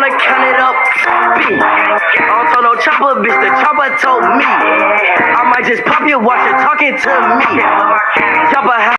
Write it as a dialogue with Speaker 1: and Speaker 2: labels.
Speaker 1: tryna count it up. B. I don't tell no chopper, bitch. The chopper told me. I might just pop your watch and talking to me.